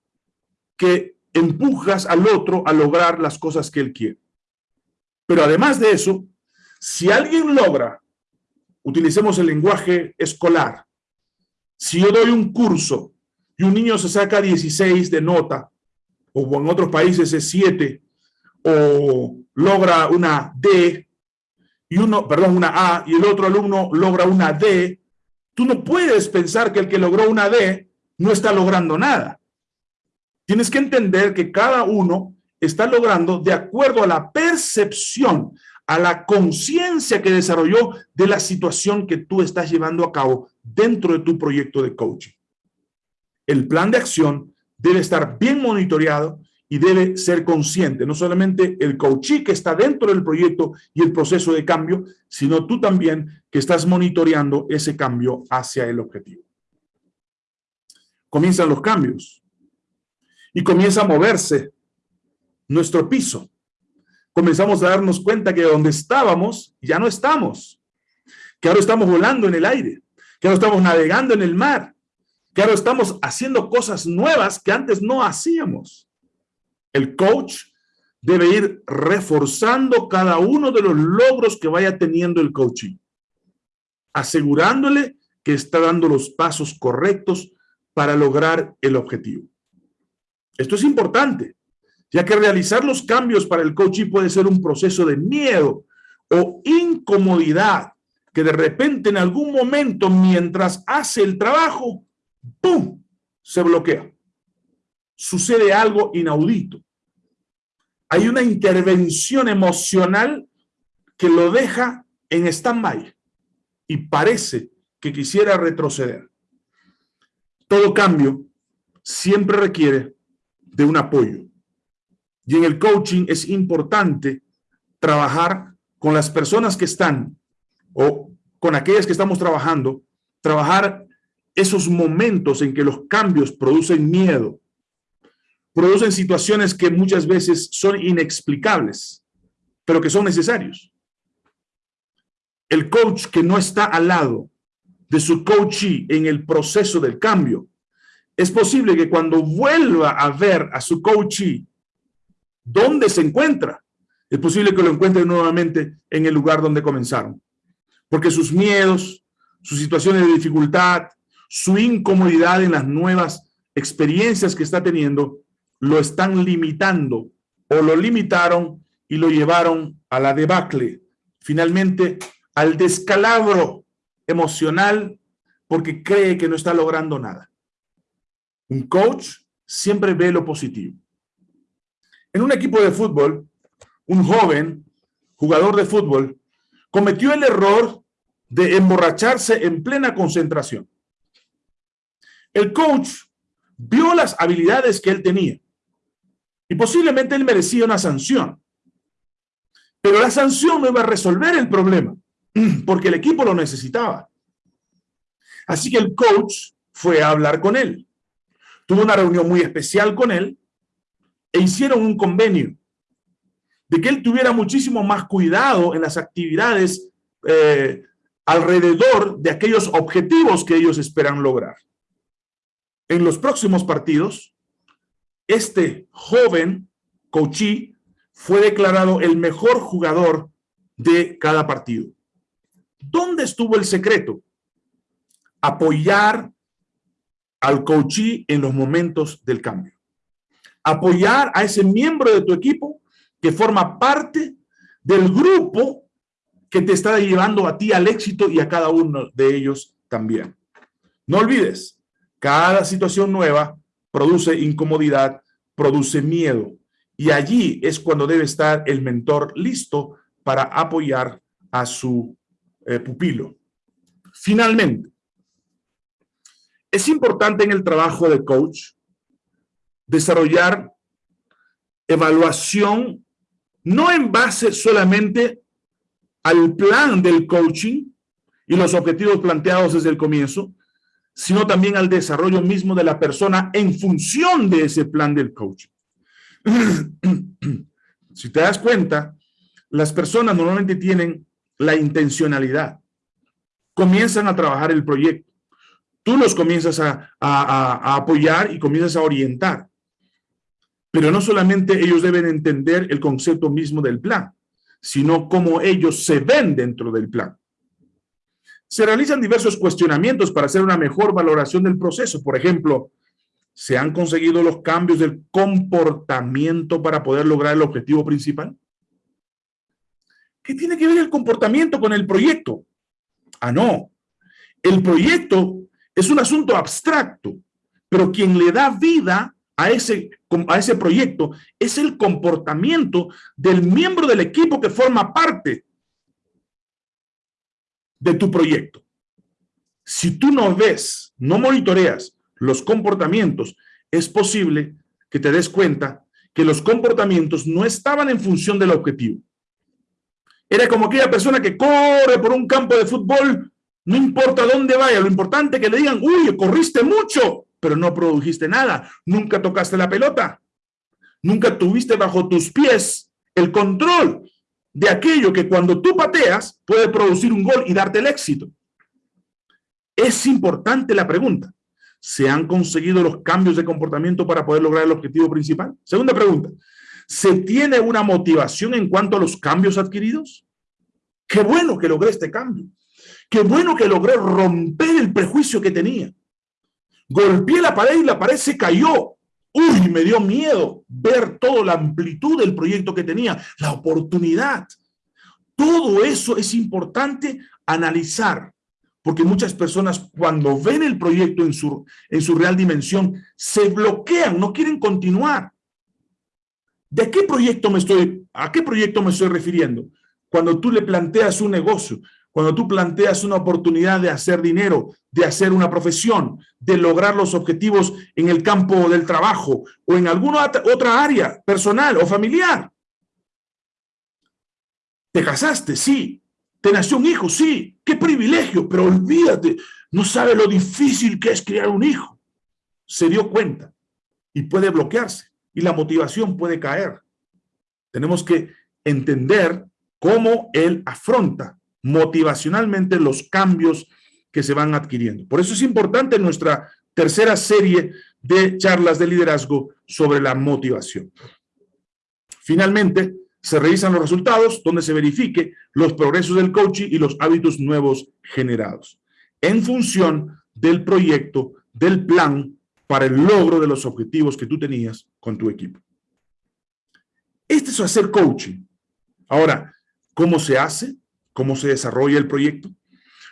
que empujas al otro a lograr las cosas que él quiere. Pero además de eso, si alguien logra, utilicemos el lenguaje escolar, si yo doy un curso y un niño se saca 16 de nota, o en otros países es 7, o logra una D, y uno, perdón, una A, y el otro alumno logra una D, tú no puedes pensar que el que logró una D no está logrando nada. Tienes que entender que cada uno está logrando de acuerdo a la percepción, a la conciencia que desarrolló de la situación que tú estás llevando a cabo dentro de tu proyecto de coaching. El plan de acción debe estar bien monitoreado y debe ser consciente, no solamente el coachee que está dentro del proyecto y el proceso de cambio, sino tú también que estás monitoreando ese cambio hacia el objetivo. Comienzan los cambios y comienza a moverse nuestro piso. Comenzamos a darnos cuenta que donde estábamos ya no estamos, que ahora estamos volando en el aire, que ahora estamos navegando en el mar, que ahora estamos haciendo cosas nuevas que antes no hacíamos. El coach debe ir reforzando cada uno de los logros que vaya teniendo el coaching, asegurándole que está dando los pasos correctos para lograr el objetivo. Esto es importante, ya que realizar los cambios para el coaching puede ser un proceso de miedo o incomodidad que de repente en algún momento mientras hace el trabajo, ¡pum!, se bloquea. Sucede algo inaudito. Hay una intervención emocional que lo deja en stand-by y parece que quisiera retroceder. Todo cambio siempre requiere de un apoyo. Y en el coaching es importante trabajar con las personas que están o con aquellas que estamos trabajando, trabajar esos momentos en que los cambios producen miedo, producen situaciones que muchas veces son inexplicables, pero que son necesarios. El coach que no está al lado de su coachee en el proceso del cambio, es posible que cuando vuelva a ver a su coachee dónde se encuentra, es posible que lo encuentre nuevamente en el lugar donde comenzaron. Porque sus miedos, sus situaciones de dificultad, su incomodidad en las nuevas experiencias que está teniendo, lo están limitando o lo limitaron y lo llevaron a la debacle, finalmente al descalabro emocional porque cree que no está logrando nada. Un coach siempre ve lo positivo. En un equipo de fútbol, un joven jugador de fútbol cometió el error de emborracharse en plena concentración. El coach vio las habilidades que él tenía y posiblemente él merecía una sanción. Pero la sanción no iba a resolver el problema porque el equipo lo necesitaba. Así que el coach fue a hablar con él. Tuvo una reunión muy especial con él e hicieron un convenio de que él tuviera muchísimo más cuidado en las actividades eh, alrededor de aquellos objetivos que ellos esperan lograr en los próximos partidos, este joven coachí fue declarado el mejor jugador de cada partido. ¿Dónde estuvo el secreto? Apoyar al coachí en los momentos del cambio. Apoyar a ese miembro de tu equipo que forma parte del grupo que te está llevando a ti al éxito y a cada uno de ellos también. No olvides, cada situación nueva produce incomodidad, produce miedo. Y allí es cuando debe estar el mentor listo para apoyar a su eh, pupilo. Finalmente, es importante en el trabajo de coach desarrollar evaluación no en base solamente al plan del coaching y los objetivos planteados desde el comienzo, sino también al desarrollo mismo de la persona en función de ese plan del coaching. si te das cuenta, las personas normalmente tienen la intencionalidad. Comienzan a trabajar el proyecto. Tú los comienzas a, a apoyar y comienzas a orientar. Pero no solamente ellos deben entender el concepto mismo del plan, sino cómo ellos se ven dentro del plan. Se realizan diversos cuestionamientos para hacer una mejor valoración del proceso. Por ejemplo, ¿se han conseguido los cambios del comportamiento para poder lograr el objetivo principal? ¿Qué tiene que ver el comportamiento con el proyecto? Ah, no. El proyecto es un asunto abstracto, pero quien le da vida a ese, a ese proyecto es el comportamiento del miembro del equipo que forma parte de tu proyecto. Si tú no ves, no monitoreas los comportamientos, es posible que te des cuenta que los comportamientos no estaban en función del objetivo. Era como aquella persona que corre por un campo de fútbol, no importa dónde vaya, lo importante es que le digan, uy, corriste mucho, pero no produjiste nada, nunca tocaste la pelota, nunca tuviste bajo tus pies el control de aquello que cuando tú pateas puede producir un gol y darte el éxito. Es importante la pregunta. ¿Se han conseguido los cambios de comportamiento para poder lograr el objetivo principal? Segunda pregunta. ¿Se tiene una motivación en cuanto a los cambios adquiridos? Qué bueno que logré este cambio. Qué bueno que logré romper el prejuicio que tenía. Golpeé la pared y la pared se cayó. Uy, me dio miedo ver toda la amplitud del proyecto que tenía, la oportunidad. Todo eso es importante analizar, porque muchas personas cuando ven el proyecto en su, en su real dimensión, se bloquean, no quieren continuar. ¿De qué proyecto me estoy, a qué proyecto me estoy refiriendo? Cuando tú le planteas un negocio, cuando tú planteas una oportunidad de hacer dinero, de hacer una profesión, de lograr los objetivos en el campo del trabajo o en alguna otra área personal o familiar. Te casaste, sí. Te nació un hijo, sí. Qué privilegio, pero olvídate, no sabe lo difícil que es criar un hijo. Se dio cuenta y puede bloquearse y la motivación puede caer. Tenemos que entender cómo él afronta motivacionalmente los cambios que se van adquiriendo. Por eso es importante nuestra tercera serie de charlas de liderazgo sobre la motivación. Finalmente, se revisan los resultados donde se verifique los progresos del coaching y los hábitos nuevos generados en función del proyecto, del plan para el logro de los objetivos que tú tenías con tu equipo. Este es hacer coaching. Ahora, ¿cómo se hace? Cómo se desarrolla el proyecto,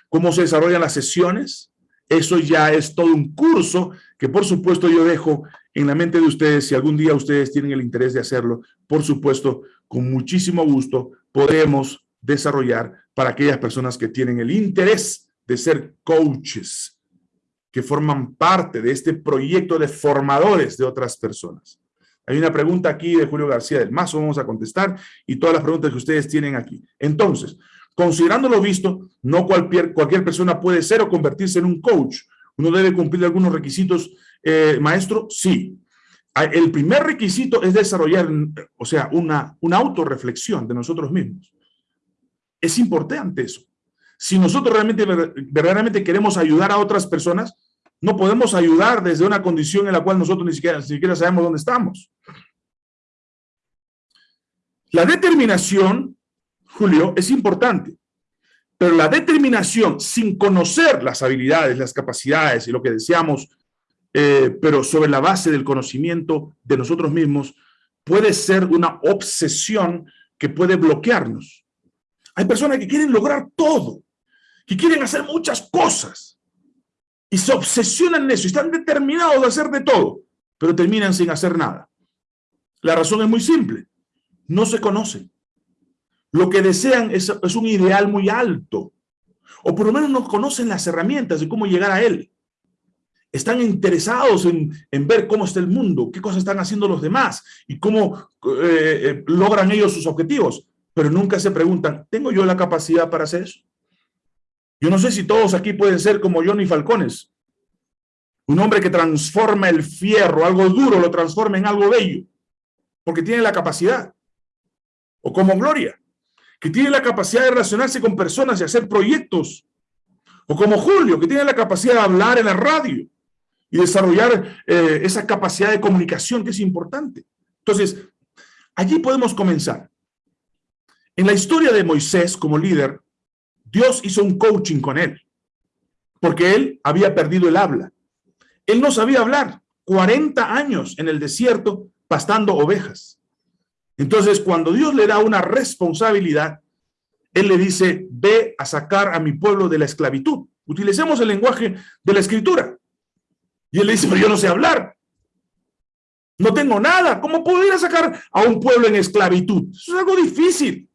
cómo se desarrollan las sesiones. Eso ya es todo un curso que por supuesto yo dejo en la mente de ustedes. Si algún día ustedes tienen el interés de hacerlo, por supuesto, con muchísimo gusto podemos desarrollar para aquellas personas que tienen el interés de ser coaches, que forman parte de este proyecto de formadores de otras personas. Hay una pregunta aquí de Julio García del Mazo, vamos a contestar, y todas las preguntas que ustedes tienen aquí. Entonces, Considerando lo visto, no cualquier, cualquier persona puede ser o convertirse en un coach. Uno debe cumplir algunos requisitos, eh, maestro, sí. Ah, el primer requisito es desarrollar, o sea, una, una autorreflexión de nosotros mismos. Es importante eso. Si nosotros realmente, verdaderamente queremos ayudar a otras personas, no podemos ayudar desde una condición en la cual nosotros ni siquiera, ni siquiera sabemos dónde estamos. La determinación Julio, es importante. Pero la determinación sin conocer las habilidades, las capacidades y lo que deseamos, eh, pero sobre la base del conocimiento de nosotros mismos, puede ser una obsesión que puede bloquearnos. Hay personas que quieren lograr todo, que quieren hacer muchas cosas y se obsesionan en eso están determinados de hacer de todo, pero terminan sin hacer nada. La razón es muy simple, no se conocen. Lo que desean es, un ideal muy alto, o por lo menos no conocen las herramientas de cómo llegar a él. Están interesados en, ver cómo está el mundo, qué cosas están haciendo los demás y cómo eh, eh, logran ellos sus objetivos, pero nunca se preguntan, ¿tengo yo la capacidad para hacer eso? Yo no sé si todos aquí pueden ser como Johnny Falcones, un hombre que transforma el fierro, algo duro, lo transforma en algo bello, porque tiene la capacidad. O como Gloria, que tiene la capacidad de relacionarse con personas y hacer proyectos. O como Julio, que tiene la capacidad de hablar en la radio y desarrollar eh, esa capacidad de comunicación que es importante. Entonces, allí podemos comenzar. En la historia de Moisés como líder, Dios hizo un coaching con él, porque él había perdido el habla. Él no sabía hablar, 40 años en el desierto pastando ovejas. Entonces, cuando Dios le da una responsabilidad, Él le dice, ve a sacar a mi pueblo de la esclavitud. Utilicemos el lenguaje de la escritura. Y Él le dice, pero yo no sé hablar. No tengo nada. ¿Cómo puedo ir a sacar a un pueblo en esclavitud? Eso es algo difícil.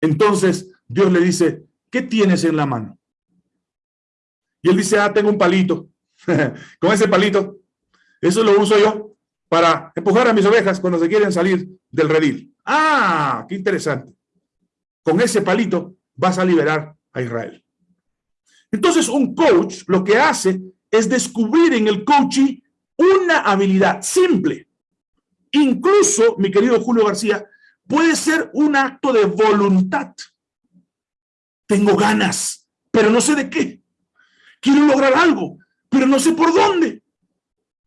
Entonces Dios le dice, ¿qué tienes en la mano? Y él dice, ah, tengo un palito. Con ese palito, eso lo uso yo para empujar a mis ovejas cuando se quieren salir del redil. Ah, qué interesante. Con ese palito vas a liberar a Israel. Entonces, un coach lo que hace es descubrir en el coaching una habilidad simple. Incluso, mi querido Julio García, puede ser un acto de voluntad. Tengo ganas, pero no sé de qué. Quiero lograr algo, pero no sé por dónde.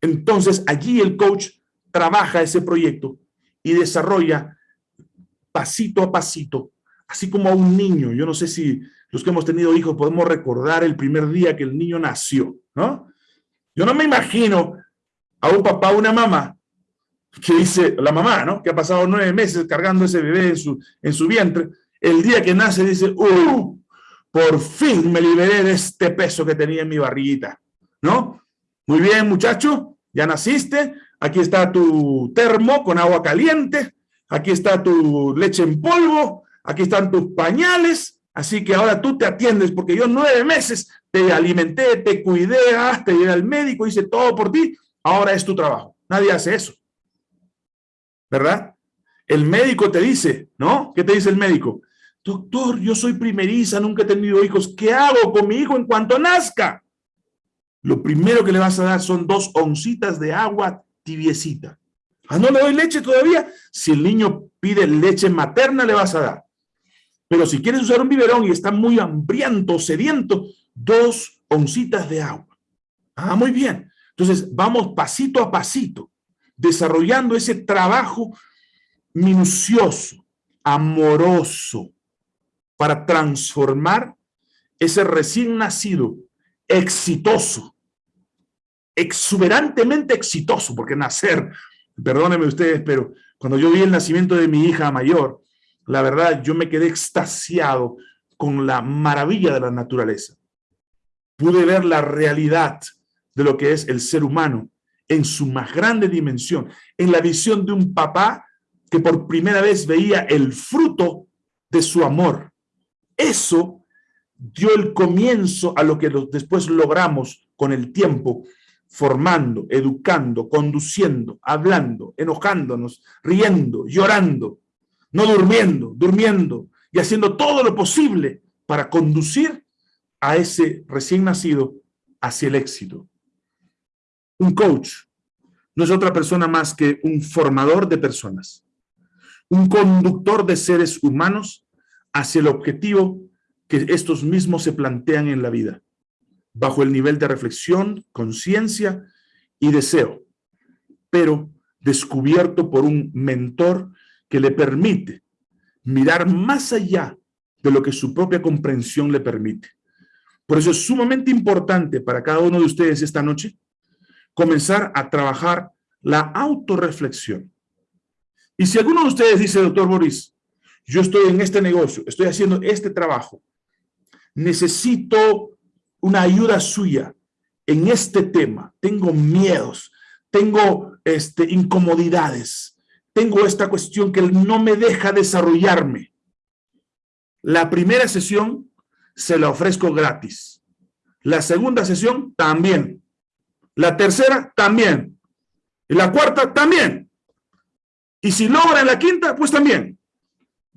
Entonces, allí el coach trabaja ese proyecto y desarrolla pasito a pasito, así como a un niño. Yo no sé si los que hemos tenido hijos podemos recordar el primer día que el niño nació, ¿no? Yo no me imagino a un papá o una mamá que dice, la mamá, ¿no? Que ha pasado nueve meses cargando ese bebé en su, en su vientre, el día que nace dice, ¡uh! Por fin me liberé de este peso que tenía en mi barriguita, ¿no? Muy bien, muchacho, ya naciste, aquí está tu termo con agua caliente, aquí está tu leche en polvo, aquí están tus pañales, así que ahora tú te atiendes, porque yo nueve meses te alimenté, te cuidé, te llevé al médico, hice todo por ti, ahora es tu trabajo. Nadie hace eso. ¿Verdad? El médico te dice, ¿no? ¿Qué te dice el médico? Doctor, yo soy primeriza, nunca he tenido hijos. ¿Qué hago con mi hijo en cuanto nazca? Lo primero que le vas a dar son dos oncitas de agua tibiecita. Ah, no le doy leche todavía. Si el niño pide leche materna, le vas a dar. Pero si quieres usar un biberón y está muy hambriento, sediento, dos oncitas de agua. Ah, muy bien. Entonces, vamos pasito a pasito, desarrollando ese trabajo minucioso, amoroso, para transformar ese recién nacido exitoso, exuberantemente exitoso, porque nacer, perdónenme ustedes, pero cuando yo vi el nacimiento de mi hija mayor, la verdad, yo me quedé extasiado con la maravilla de la naturaleza. Pude ver la realidad de lo que es el ser humano en su más grande dimensión, en la visión de un papá que por primera vez veía el fruto de su amor. Eso dio el comienzo a lo que después logramos con el tiempo, formando, educando, conduciendo, hablando, enojándonos, riendo, llorando, no durmiendo, durmiendo y haciendo todo lo posible para conducir a ese recién nacido hacia el éxito. Un coach no es otra persona más que un formador de personas, un conductor de seres humanos hacia el objetivo que estos mismos se plantean en la vida, bajo el nivel de reflexión, conciencia y deseo, pero descubierto por un mentor que le permite mirar más allá de lo que su propia comprensión le permite. Por eso es sumamente importante para cada uno de ustedes esta noche comenzar a trabajar la autorreflexión. Y si alguno de ustedes dice, doctor Boris, yo estoy en este negocio, estoy haciendo este trabajo, necesito una ayuda suya en este tema, tengo miedos, tengo este, incomodidades, tengo esta cuestión que no me deja desarrollarme. La primera sesión se la ofrezco gratis. La segunda sesión también. La tercera, también. Y la cuarta, también. Y si logra en la quinta, pues también.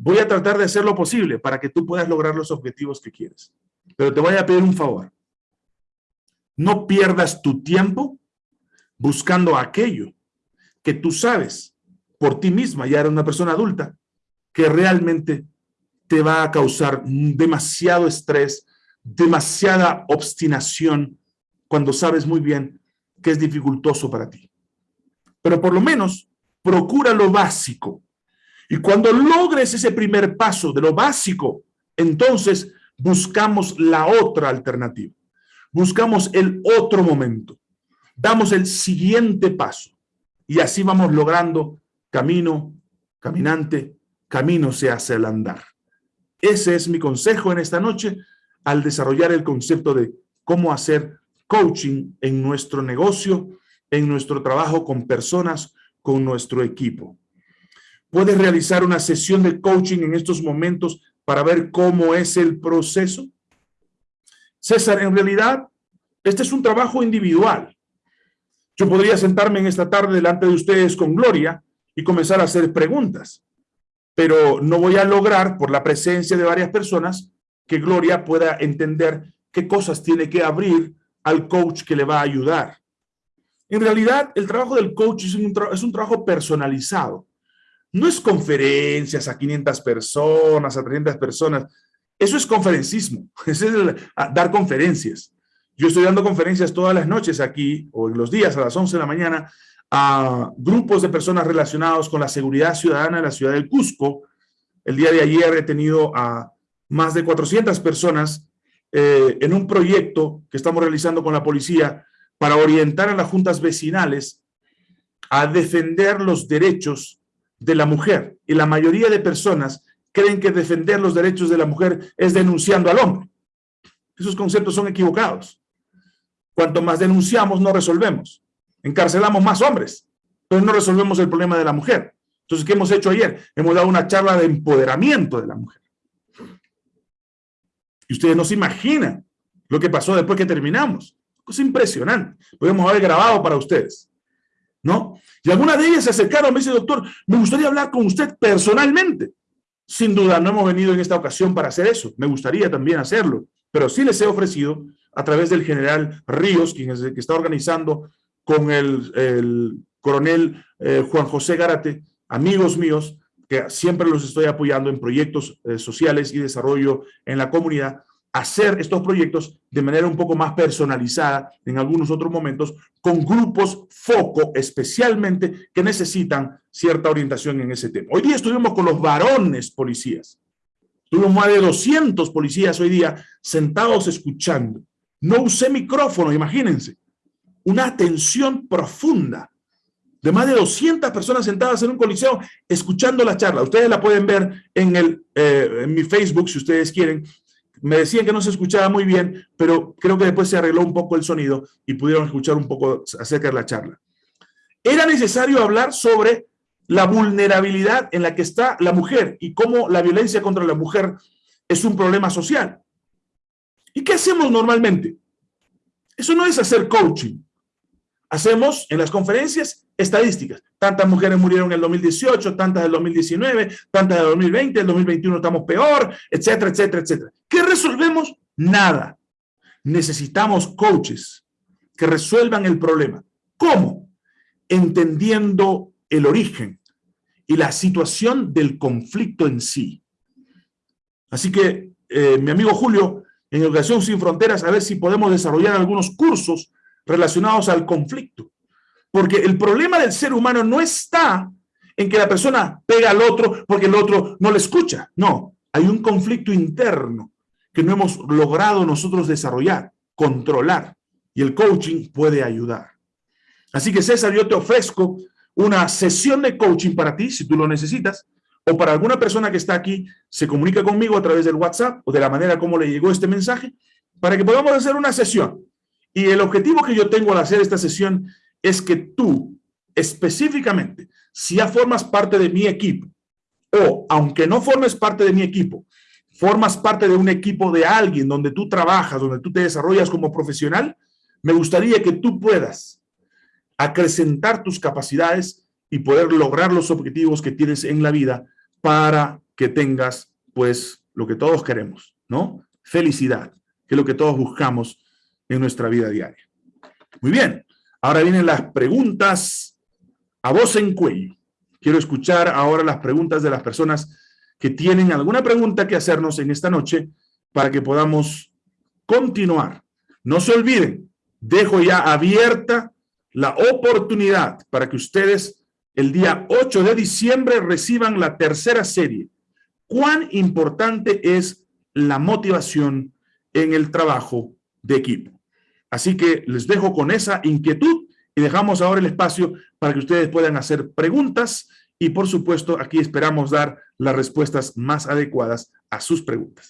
Voy a tratar de hacer lo posible para que tú puedas lograr los objetivos que quieres. Pero te voy a pedir un favor. No pierdas tu tiempo buscando aquello que tú sabes por ti misma, ya eres una persona adulta, que realmente te va a causar demasiado estrés, demasiada obstinación, cuando sabes muy bien que es dificultoso para ti. Pero por lo menos procura lo básico. Y cuando logres ese primer paso de lo básico, entonces buscamos la otra alternativa. Buscamos el otro momento. Damos el siguiente paso. Y así vamos logrando camino, caminante, camino se hace el andar. Ese es mi consejo en esta noche al desarrollar el concepto de cómo hacer coaching en nuestro negocio en nuestro trabajo con personas, con nuestro equipo. ¿Puedes realizar una sesión de coaching en estos momentos para ver cómo es el proceso? César, en realidad, este es un trabajo individual. Yo podría sentarme en esta tarde delante de ustedes con Gloria y comenzar a hacer preguntas, pero no voy a lograr, por la presencia de varias personas, que Gloria pueda entender qué cosas tiene que abrir al coach que le va a ayudar. En realidad, el trabajo del coach es un, es un trabajo personalizado. No es conferencias a 500 personas, a 300 personas. Eso es conferencismo, es dar conferencias. Yo estoy dando conferencias todas las noches aquí, o en los días a las 11 de la mañana, a grupos de personas relacionados con la seguridad ciudadana de la ciudad del Cusco. El día de ayer he tenido a más de 400 personas eh, en un proyecto que estamos realizando con la policía para orientar a las juntas vecinales a defender los derechos de la mujer. Y la mayoría de personas creen que defender los derechos de la mujer es denunciando al hombre. Esos conceptos son equivocados. Cuanto más denunciamos, no resolvemos. Encarcelamos más hombres, pero no resolvemos el problema de la mujer. Entonces, ¿qué hemos hecho ayer? Hemos dado una charla de empoderamiento de la mujer. Y ustedes no se imaginan lo que pasó después que terminamos. Es impresionante. Podemos haber grabado para ustedes. ¿No? Y algunas de ellas se acercaron, me dice, doctor, me gustaría hablar con usted personalmente. Sin duda, no hemos venido en esta ocasión para hacer eso. Me gustaría también hacerlo. Pero sí les he ofrecido, a través del general Ríos, quien es que está organizando con el, coronel eh, Juan José Garate, amigos míos, que siempre los estoy apoyando en proyectos eh, sociales y desarrollo en la comunidad, hacer estos proyectos de manera un poco más personalizada en algunos otros momentos, con grupos foco especialmente que necesitan cierta orientación en ese tema. Hoy día estuvimos con los varones policías. Tuvimos más de 200 policías hoy día sentados escuchando. No usé micrófono, imagínense. Una atención profunda de más de 200 personas sentadas en un coliseo escuchando la charla. Ustedes la pueden ver en, el, eh, en mi Facebook si ustedes quieren. Me decían que no se escuchaba muy bien, pero creo que después se arregló un poco el sonido y pudieron escuchar un poco acerca de la charla. Era necesario hablar sobre la vulnerabilidad en la que está la mujer y cómo la violencia contra la mujer es un problema social. ¿Y qué hacemos normalmente? Eso no es hacer coaching. Hacemos en las conferencias estadísticas. Tantas mujeres murieron en el 2018, tantas del 2019, tantas del 2020, el 2021 estamos peor, etcétera, etcétera, etcétera. ¿Qué resolvemos? Nada. Necesitamos coaches que resuelvan el problema. ¿Cómo? Entendiendo el origen y la situación del conflicto en sí. Así que, eh, mi amigo Julio, en Educación Sin Fronteras, a ver si podemos desarrollar algunos cursos relacionados al conflicto. Porque el problema del ser humano no está en que la persona pega al otro porque el otro no le escucha. No, hay un conflicto interno que no hemos logrado nosotros desarrollar, controlar. Y el coaching puede ayudar. Así que César, yo te ofrezco una sesión de coaching para ti, si tú lo necesitas, o para alguna persona que está aquí, se comunica conmigo a través del WhatsApp o de la manera como le llegó este mensaje, para que podamos hacer una sesión y el objetivo que yo tengo al hacer esta sesión es que tú, específicamente, si ya formas parte de mi equipo, o aunque no formes parte de mi equipo, formas parte de un equipo de alguien donde tú trabajas, donde tú te desarrollas como profesional, me gustaría que tú puedas acrecentar tus capacidades y poder lograr los objetivos que tienes en la vida para que tengas, pues, lo que todos queremos, ¿no? Felicidad, que es lo que todos buscamos en nuestra vida diaria. Muy bien, ahora vienen las preguntas a voz en cuello. Quiero escuchar ahora las preguntas de las personas que tienen alguna pregunta que hacernos en esta noche para que podamos continuar. No se olviden, dejo ya abierta la oportunidad para que ustedes el día 8 de diciembre reciban la tercera serie. ¿Cuán importante es la motivación en el trabajo de equipo? Así que les dejo con esa inquietud y dejamos ahora el espacio para que ustedes puedan hacer preguntas y por supuesto aquí esperamos dar las respuestas más adecuadas a sus preguntas.